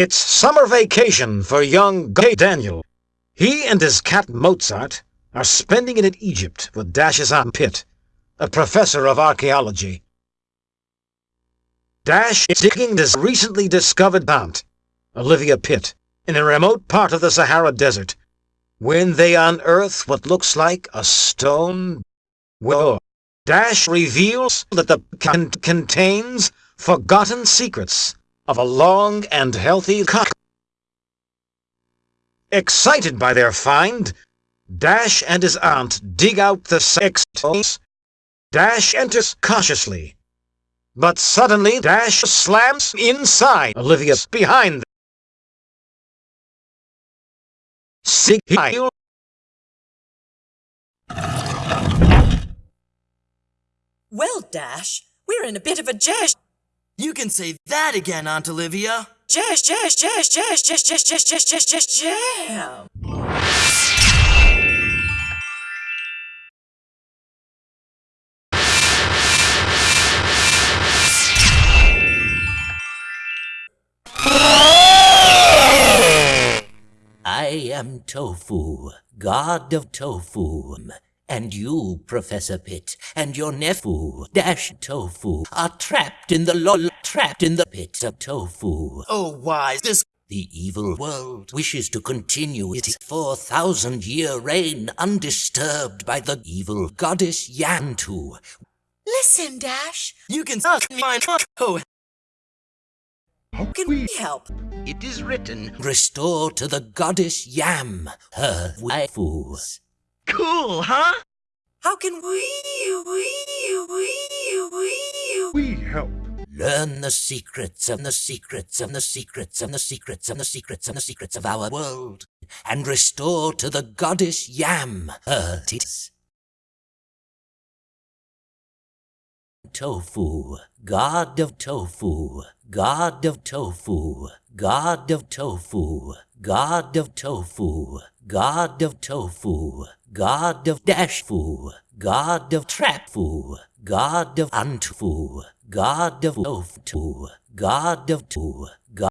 It's summer vacation for young Gay Daniel. He and his cat Mozart are spending it in Egypt with Dash's Aunt Pitt, a professor of archaeology. Dash is digging this recently discovered aunt, Olivia Pitt, in a remote part of the Sahara Desert, when they unearth what looks like a stone well, Dash reveals that the con contains forgotten secrets of a long and healthy cock. Excited by their find, Dash and his aunt dig out the sextoys. Dash enters cautiously, but suddenly Dash slams inside Olivia's behind them. Well, Dash, we're in a bit of a jazz. You can say that again, Aunt Olivia. Jazz, jazz, jazz, jazz, jazz, jazz, jazz, jazz, jazz, jazz, jam. I am Tofu, god of Tofu. And you, Professor Pitt, and your nephew, Dash Tofu, are trapped in the lol trapped in the pit of tofu. Oh, why, this... The evil world wishes to continue its 4,000 year reign undisturbed by the evil goddess Yantu. Listen, Dash. You can suck my oh. How can we help? It is written, Restore to the goddess Yam her waifus. Cool, huh? How can we, we, we, we, we help? Learn the secrets of the secrets of the secrets of the secrets of the secrets of the secrets of our world, and restore to the goddess Yam her tits. Tofu, god of tofu, god of tofu, god of tofu, god of tofu, god of tofu, god of dashfu, god of trapfu, god of antfu, god of oftu, god of tu, god